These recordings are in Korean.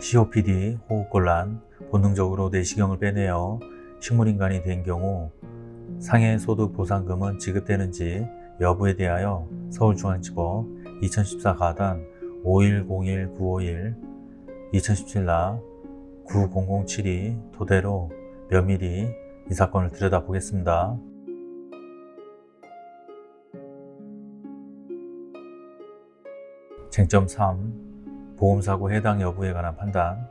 COPD, 호흡곤란, 본능적으로 내시경을 빼내어 식물인간이 된 경우 상해소득 보상금은 지급되는지 여부에 대하여 서울중앙지법 2014 가단 5101-951 2017나 9007이 토대로 면밀히 이 사건을 들여다보겠습니다. 쟁점 3. 보험사고 해당 여부에 관한 판단.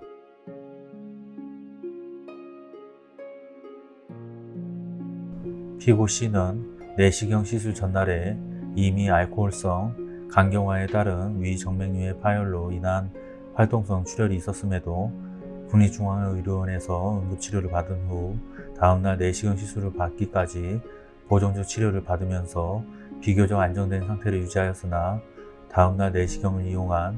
피고 C는 내시경 시술 전날에 이미 알코올성 간경화에 따른 위정맥류의 파열로 인한 활동성 출혈이 있었음에도 국립중앙의료원에서 응급치료를 받은 후 다음날 내시경 시술을 받기까지 보정적 치료를 받으면서 비교적 안정된 상태를 유지하였으나 다음날 내시경을 이용한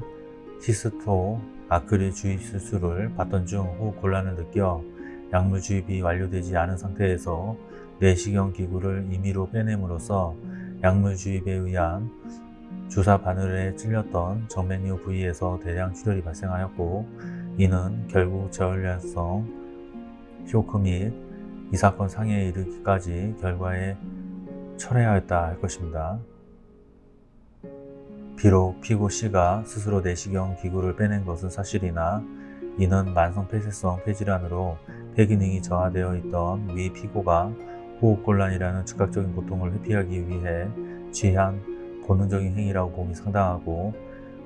시스토 아크릴 주입 수술을 받던 중 호흡 곤란을 느껴 약물 주입이 완료되지 않은 상태에서 내시경 기구를 임의로 빼냄으로써 약물 주입에 의한 주사 바늘에 찔렸던 정맥류 부위에서 대량 출혈이 발생하였고 이는 결국 저혈량성 쇼크 및 이 사건 상해에 이르기까지 결과에 철회하였다 할 것입니다. 비록 피고 C가 스스로 내시경 기구를 빼낸 것은 사실이나 이는 만성 폐쇄성 폐질환으로 폐기능이 저하되어 있던 위 피고가 호흡곤란이라는 즉각적인 고통을 회피하기 위해 취한 본능적인 행위라고 보기 상당하고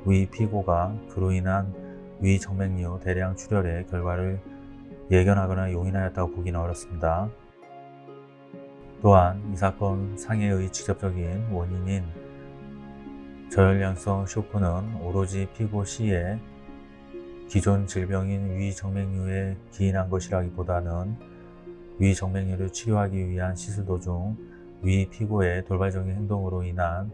위 피고가 그로 인한 위 정맥류 대량 출혈의 결과를 예견하거나 용인하였다고 보기는 어렵습니다. 또한 이 사건 상해의 직접적인 원인인 저혈량성 쇼크는 오로지 피고 C의 기존 질병인 위정맥류에 기인한 것이라기보다는 위정맥류를 치료하기 위한 시술 도중 위 피고의 돌발적인 행동으로 인한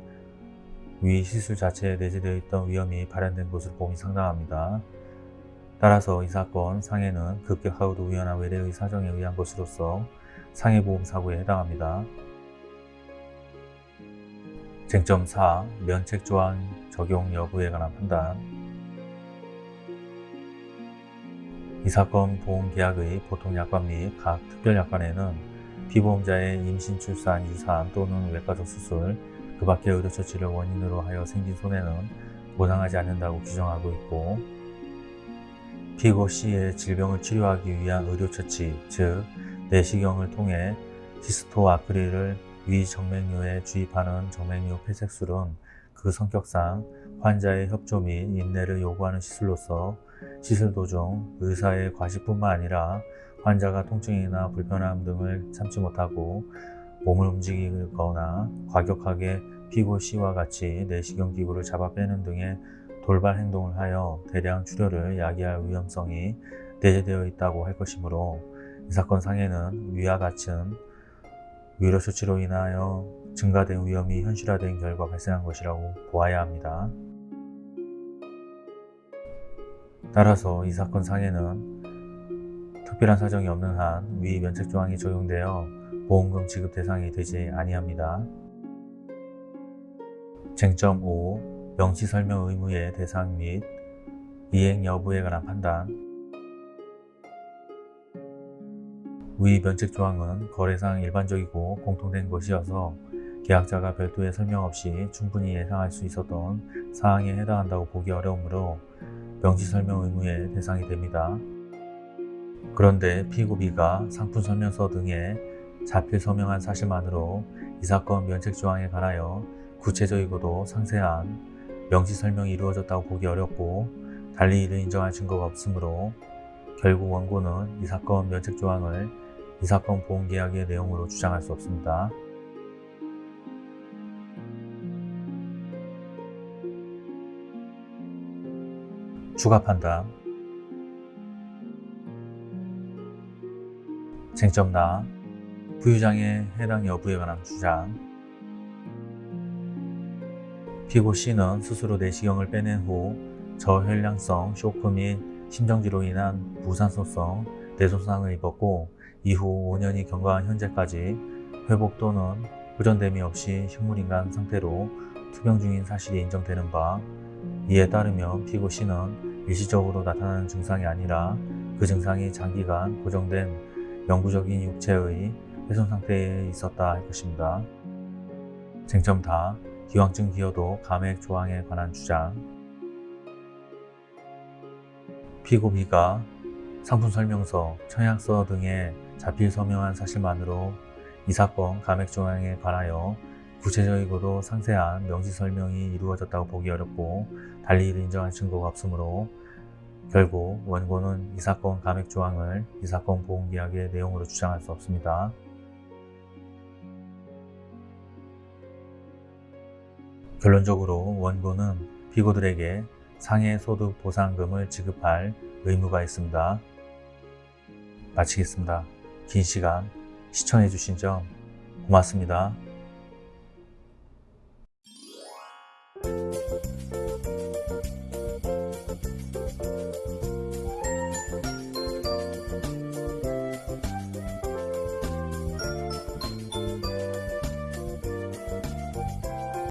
위 시술 자체에 내재되어 있던 위험이 발현된 것으로 봄이 상당합니다. 따라서 이 사건 상해는 급격하고도 우연한 외래의 사정에 의한 것으로서 상해보험사고에 해당합니다. 쟁점 4. 면책 조항 적용 여부에 관한 판단 이 사건 보험계약의 보통약관 및 각 특별약관에는 피보험자의 임신, 출산, 유산 또는 외과적 수술, 그 밖의 의료처치를 원인으로 하여 생긴 손해는 보상하지 않는다고 규정하고 있고 피고 C의 질병을 치료하기 위한 의료처치, 즉 내시경을 통해 시스토 아크릴을 위 정맥류에 주입하는 정맥류 폐색술은 그 성격상 환자의 협조 및 인내를 요구하는 시술로서 시술 도중 의사의 과시뿐만 아니라 환자가 통증이나 불편함 등을 참지 못하고 몸을 움직이거나 과격하게 피고 C와 같이 내시경 기구를 잡아 빼는 등의 돌발 행동을 하여 대량 출혈을 야기할 위험성이 내재되어 있다고 할 것이므로 이 사건 상해는 위와 같은 위로 조치로 인하여 증가된 위험이 현실화된 결과 발생한 것이라고 보아야 합니다. 따라서 이 사건 상해는 특별한 사정이 없는 한 위 면책조항이 적용되어 보험금 지급 대상이 되지 아니합니다. 쟁점 5. 명시설명 의무의 대상 및 이행 여부에 관한 판단 위 면책 조항은 거래상 일반적이고 공통된 것이어서 계약자가 별도의 설명 없이 충분히 예상할 수 있었던 사항에 해당한다고 보기 어려우므로 명시 설명 의무의 대상이 됩니다. 그런데 피고 B가 상품 설명서 등에 자필 서명한 사실만으로 이 사건 면책 조항에 관하여 구체적이고도 상세한 명시 설명이 이루어졌다고 보기 어렵고 달리 이를 인정할 증거가 없으므로 결국 원고는 이 사건 면책 조항을 이 사건 보험계약의 내용으로 주장할 수 없습니다. 추가 판단. 쟁점 나. 부유장애 해당 여부에 관한 주장. 피고 C는 스스로 내시경을 빼낸 후 저혈량성 쇼크 및 심정지로 인한 무산소성 뇌손상을 입었고 이후 5년이 경과한 현재까지 회복 또는 호전됨이 없이 식물인간 상태로 투병 중인 사실이 인정되는 바 이에 따르면 피고 C는 일시적으로 나타나는 증상이 아니라 그 증상이 장기간 고정된 영구적인 육체의 훼손 상태에 있었다 할 것입니다. 쟁점 다 기왕증 기여도 감액 조항에 관한 주장 피고 B가 상품 설명서, 청약서 등에 자필 서명한 사실만으로 이 사건 감액 조항에 관하여 구체적이고도 상세한 명시 설명이 이루어졌다고 보기 어렵고 달리 이를 인정할 증거가 없으므로 결국 원고는 이 사건 감액 조항을 이 사건 보험계약의 내용으로 주장할 수 없습니다. 결론적으로 원고는 피고들에게 상해 소득 보상금을 지급할 의무가 있습니다. 마치겠습니다. 긴 시간 시청해주신 점 고맙습니다.